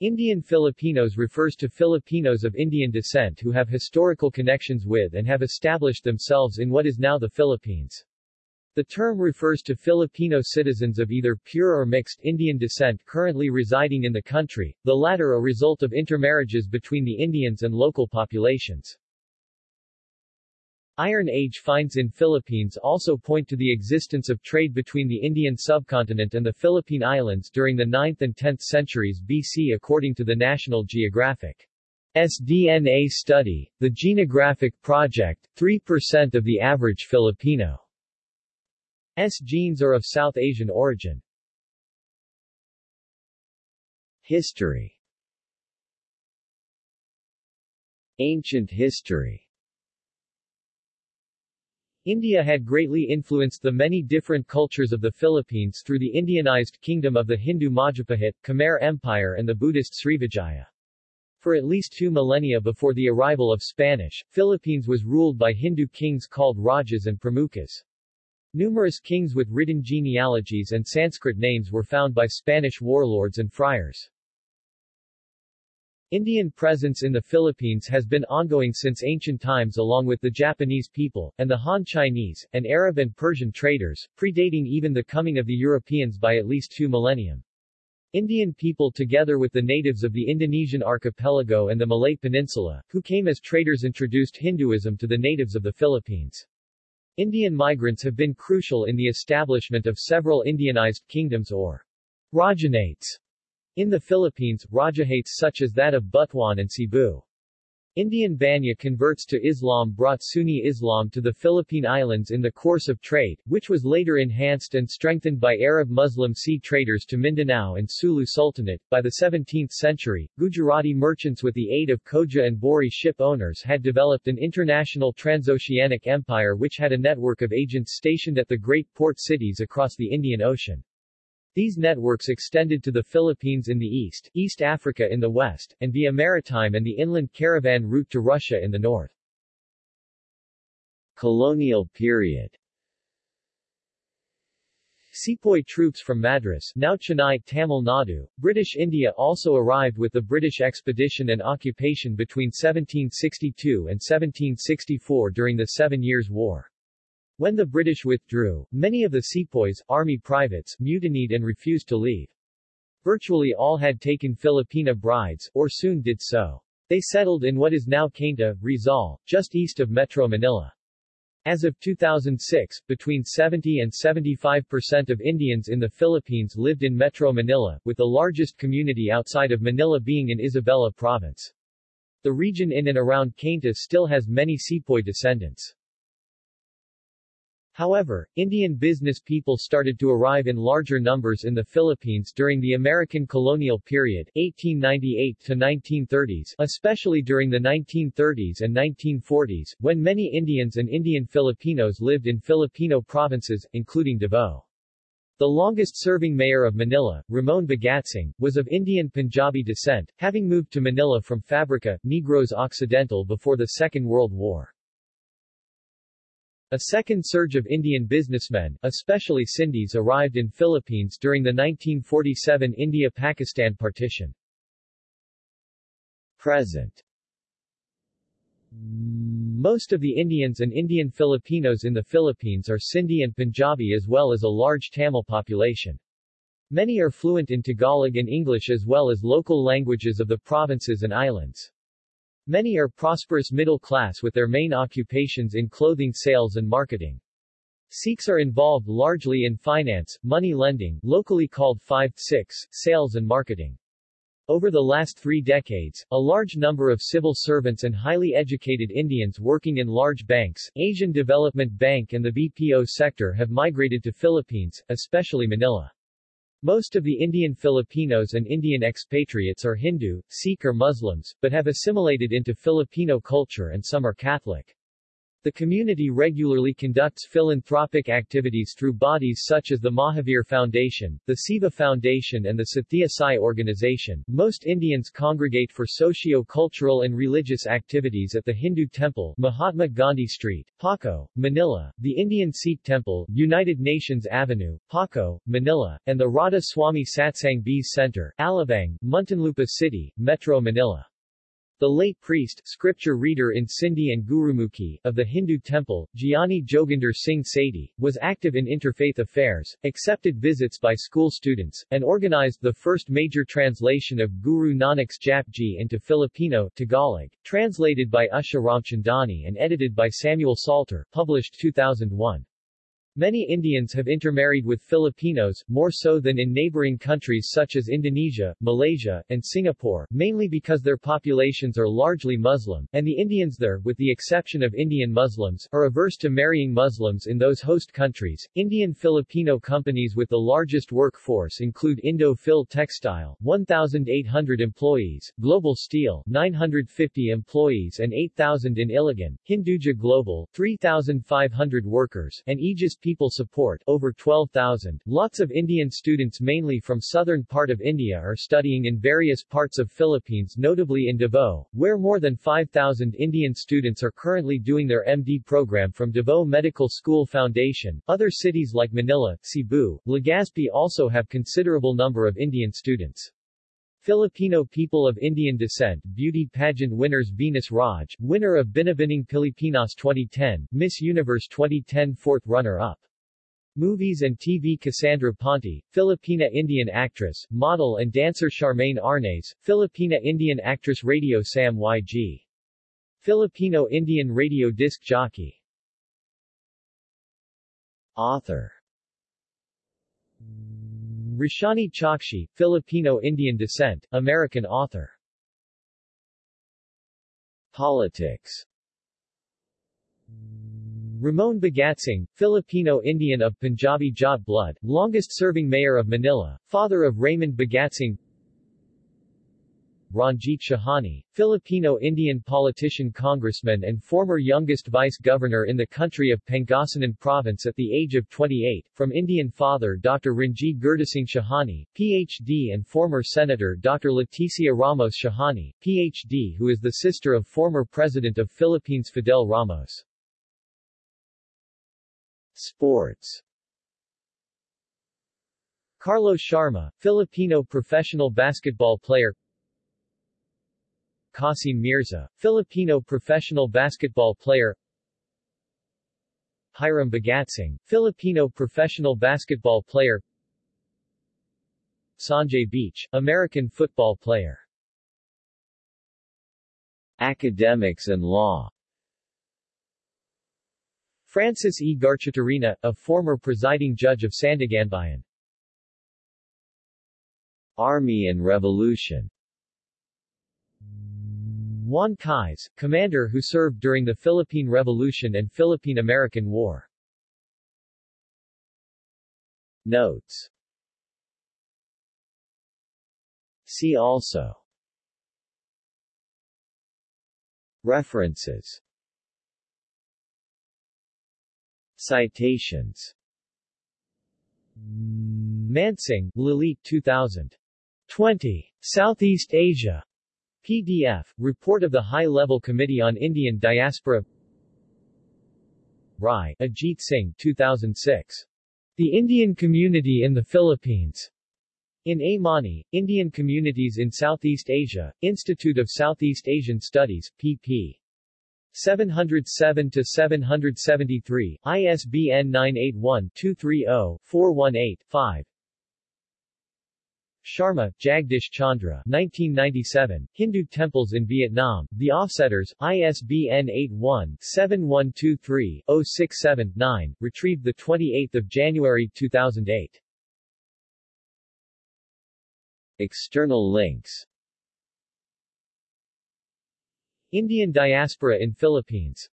Indian Filipinos refers to Filipinos of Indian descent who have historical connections with and have established themselves in what is now the Philippines. The term refers to Filipino citizens of either pure or mixed Indian descent currently residing in the country, the latter a result of intermarriages between the Indians and local populations. Iron Age finds in Philippines also point to the existence of trade between the Indian subcontinent and the Philippine Islands during the 9th and 10th centuries BC according to the National Geographic. SDNA study, the Genographic Project, 3% of the average Filipino. S genes are of South Asian origin. History. Ancient history India had greatly influenced the many different cultures of the Philippines through the Indianized kingdom of the Hindu Majapahit, Khmer Empire and the Buddhist Srivijaya. For at least two millennia before the arrival of Spanish, Philippines was ruled by Hindu kings called Rajas and Pramukhas. Numerous kings with written genealogies and Sanskrit names were found by Spanish warlords and friars. Indian presence in the Philippines has been ongoing since ancient times along with the Japanese people, and the Han Chinese, and Arab and Persian traders, predating even the coming of the Europeans by at least two millennium. Indian people together with the natives of the Indonesian archipelago and the Malay Peninsula, who came as traders introduced Hinduism to the natives of the Philippines. Indian migrants have been crucial in the establishment of several Indianized kingdoms or Rajahnates in the Philippines, Rajahnates such as that of Butuan and Cebu. Indian Banya converts to Islam brought Sunni Islam to the Philippine Islands in the course of trade, which was later enhanced and strengthened by Arab Muslim sea traders to Mindanao and Sulu Sultanate. By the 17th century, Gujarati merchants with the aid of Khoja and Bori ship owners had developed an international transoceanic empire which had a network of agents stationed at the great port cities across the Indian Ocean. These networks extended to the Philippines in the east, East Africa in the west, and via maritime and the inland caravan route to Russia in the north. Colonial period Sepoy troops from Madras now Chennai, Tamil Nadu, British India also arrived with the British expedition and occupation between 1762 and 1764 during the Seven Years' War. When the British withdrew, many of the sepoys, army privates, mutinied and refused to leave. Virtually all had taken Filipina brides, or soon did so. They settled in what is now Cainta, Rizal, just east of Metro Manila. As of 2006, between 70 and 75 percent of Indians in the Philippines lived in Metro Manila, with the largest community outside of Manila being in Isabela Province. The region in and around Cainta still has many sepoy descendants. However, Indian business people started to arrive in larger numbers in the Philippines during the American colonial period 1898 to 1930s, especially during the 1930s and 1940s, when many Indians and Indian Filipinos lived in Filipino provinces, including Davao. The longest-serving mayor of Manila, Ramon Bagatsing, was of Indian Punjabi descent, having moved to Manila from Fabrica, Negros Occidental before the Second World War. A second surge of Indian businessmen, especially Sindhis arrived in Philippines during the 1947 India-Pakistan partition. Present Most of the Indians and Indian Filipinos in the Philippines are Sindhi and Punjabi as well as a large Tamil population. Many are fluent in Tagalog and English as well as local languages of the provinces and islands. Many are prosperous middle class with their main occupations in clothing sales and marketing. Sikhs are involved largely in finance, money lending, locally called 5-6, sales and marketing. Over the last three decades, a large number of civil servants and highly educated Indians working in large banks, Asian Development Bank and the BPO sector have migrated to Philippines, especially Manila. Most of the Indian Filipinos and Indian expatriates are Hindu, Sikh or Muslims, but have assimilated into Filipino culture and some are Catholic. The community regularly conducts philanthropic activities through bodies such as the Mahavir Foundation, the Siva Foundation and the Sathya Sai organization. Most Indians congregate for socio-cultural and religious activities at the Hindu Temple, Mahatma Gandhi Street, Paco, Manila, the Indian Sikh Temple, United Nations Avenue, Paco, Manila, and the Radha Swami Satsang Beas Center, Alabang, Muntinlupa City, Metro Manila. The late priest, scripture reader in Sindhi and Gurmukhi, of the Hindu temple, Gyani Joginder Singh Sethi, was active in interfaith affairs, accepted visits by school students, and organized the first major translation of Guru Nanak's Japji into Filipino Tagalog, translated by Usha Ramchandani and edited by Samuel Salter, published 2001. Many Indians have intermarried with Filipinos, more so than in neighboring countries such as Indonesia, Malaysia, and Singapore, mainly because their populations are largely Muslim, and the Indians there, with the exception of Indian Muslims, are averse to marrying Muslims in those host countries. Indian-Filipino companies with the largest workforce include Indo-Fil Textile, 1,800 employees, Global Steel, 950 employees and 8,000 in Iligan, Hinduja Global, 3,500 workers, and Aegis people support over 12,000. Lots of Indian students mainly from southern part of India are studying in various parts of Philippines notably in Davao, where more than 5,000 Indian students are currently doing their MD program from Davao Medical School Foundation. Other cities like Manila, Cebu, Legazpi also have considerable number of Indian students. Filipino people of Indian descent beauty pageant winners Venus Raj, winner of Binibining Pilipinas 2010, Miss Universe 2010 fourth runner-up. Movies and TV Cassandra Ponti, Filipina Indian actress, model and dancer Charmaine Arnaez, Filipina Indian actress radio Sam YG. Filipino Indian radio disc jockey. Author Roshani Chokshi, Filipino-Indian descent, American author. Politics Ramon Bagatsing, Filipino-Indian of Punjabi Jat blood, longest-serving mayor of Manila, father of Raymond Bagatsing Ranjit Shahani, Filipino-Indian politician congressman and former youngest vice-governor in the country of Pangasinan Province at the age of 28, from Indian father Dr. Ranjit Gurdasing Shahani, Ph.D. and former Senator Dr. Leticia Ramos Shahani, Ph.D. who is the sister of former President of Philippines Fidel Ramos. Sports Carlos Sharma, Filipino professional basketball player Qasim Mirza, Filipino professional basketball player. Hiram Bagatsing, Filipino professional basketball player. Sanjay Beach, American football player. Academics and law. Francis E. Garchitorena, a former presiding judge of Sandiganbayan. Army and Revolution Juan Cailles, commander who served during the Philippine Revolution and Philippine-American War. Notes See also References Citations Mansingh, Lalit 2000. 20. Southeast Asia. PDF, Report of the High-Level Committee on Indian Diaspora Rai, Ajit Singh 2006. The Indian Community in the Philippines. In Amani, Indian Communities in Southeast Asia, Institute of Southeast Asian Studies, pp. 707-773, ISBN 981-230-418-5 Sharma, Jagdish Chandra 1997, Hindu Temples in Vietnam, The Offsetters, ISBN 81-7123-067-9, retrieved 28 January 2008. External links Indian diaspora in Philippines